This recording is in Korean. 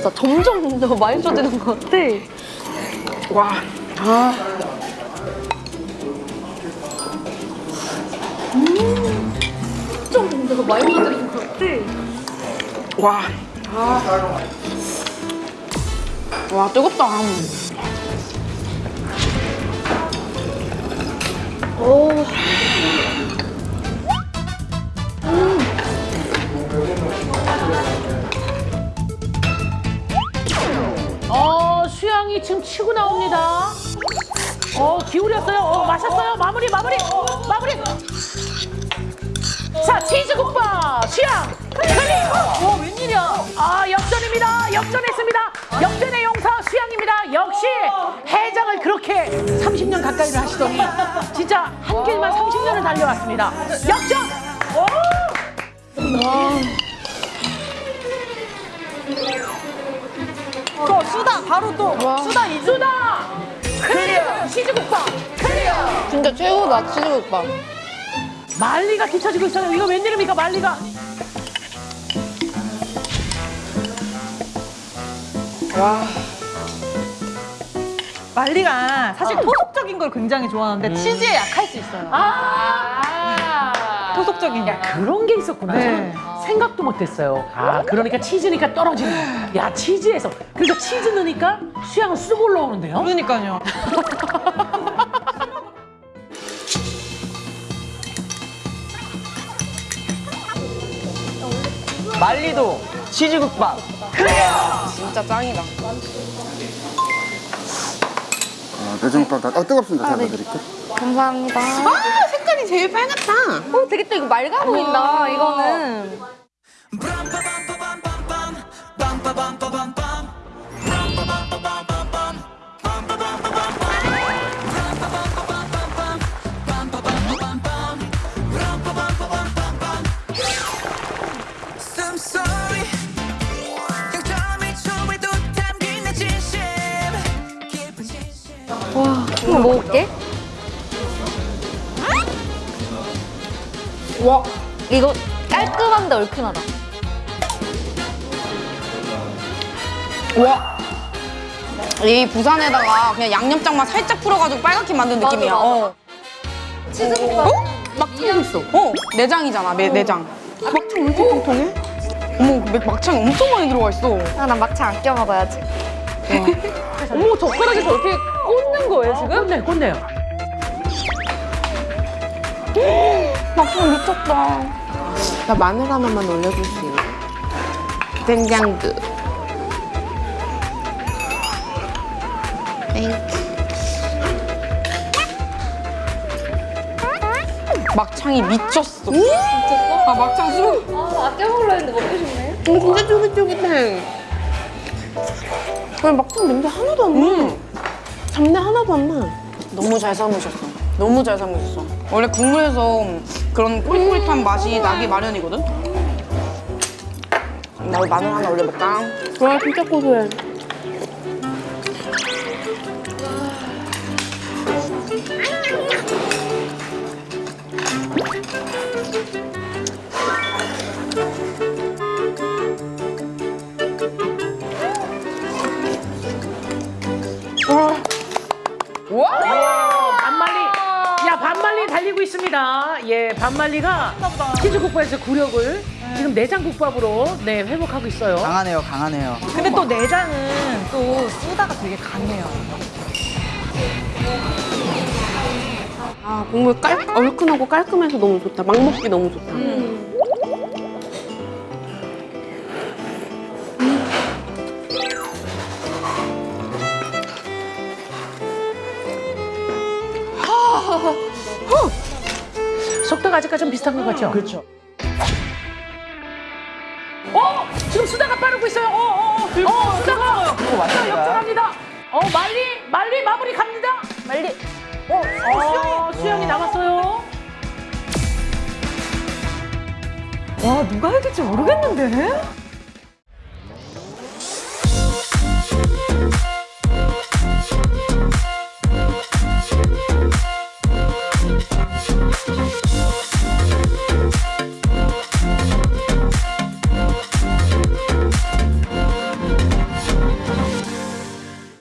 진짜 점점 더 맛있어지는 것 같아. 와. 아. 점점 더 맛있어지는 것 같아. 와. 아. 와, 뜨겁다. 어, 수양이 지금 치고 나옵니다. 어, 기울였어요. 어, 마셨어요. 마무리, 마무리, 마무리. 자, 치즈국밥, 수양, 클릭. 어, 웬일이야. 아, 역전입니다. 역전했습니다. 역전의 용사 수양입니다. 역시 해장을 그렇게 30년 가까이를 하시더니 진짜 한 길만 30년을 달려왔습니다. 역전! 또 수다 바로 또 수다 이 수다! clear! 치즈국밥! clear! 진짜 최고다, 치즈국밥. 말리가 뒤처지고 있어요. 이거 웬일입니까, 말리가? 말리가 사실 어. 토속적인 걸 굉장히 좋아하는데 치즈에 약할 수 있어요. 아! 토속적인 거. 그런 게 있었구나. 네. 생각도 못했어요. 아, 그러니까 치즈니까 떨어지는. 야, 치즈에서. 그러니까 치즈 넣으니까 수양은 쑥 올라오는데요. 그러니까요. 말리도 치즈국밥. 진짜 짱이다. 아, 내장국밥 다 아, 뜨겁습니다. 잘 드릴게요. 감사합니다. 아, 색깔이 제일 빨갛다. 어, 되게 또 이거 맑아 보인다, 이거는. 숨소 한번 먹어볼게. 와, 이거 깔끔한데 얼큰하다. 와. 이 부산에다가 그냥 양념장만 살짝 풀어가지고 빨갛게 만든 맞아, 느낌이야. 맞아. 어. 치즈국밥. 어? 막창도 있어. 어, 내장이잖아, 매, 내장. 막창 왜 이렇게 통통해? 어머, 그 막창이 엄청 많이 들어가 있어. 아, 난 막창 안껴 먹어야지. 어머, 젓가락에 저렇게 꽂는 거예요, 지금? 꽂네, 꽂네요. 막창 미쳤다. 나 마늘 하나만 올려줄 수 있나? 된장도. Thank you. 막창이 미쳤어. 아, 막창 수 아, 아껴 먹으려 했는데 먹고 싶네. 음, 진짜 쫄깃쫄깃해. 그냥 막창 냄새 하나도 안 나. 음. 잡내 하나 도안 나. 너무 잘 삶으셨어. 너무 잘 삶으셨어. 원래 국물에서 그런 꼬릿꼬릿한 맛이 나기 마련이거든? 나 마늘 하나 올려볼까? 와, 진짜 고소해. 와! 반말리. 야, 반말리 달리고 있습니다. 예, 반말리가 치즈국밥에서 구력을 지금 내장국밥으로 네, 회복하고 있어요. 강하네요, 강하네요. 근데 또 내장은 또 수다가 되게 강해요. 아, 국물 깔, 얼큰하고 깔끔해서 너무 좋다. 막 먹기 너무 좋다. 속도가 아직까지 좀 비슷한 것 같죠? 그렇죠. 어! 지금 수다가 빠르고 있어요. 어, 어, 어. 어, 수다가. 수다 왔습니다. 역전합니다. 어, 말리, 말리 마무리 갑니다. 말리. 어, 어, 수영이 남았어요. 와 누가 이길지 모르겠는데?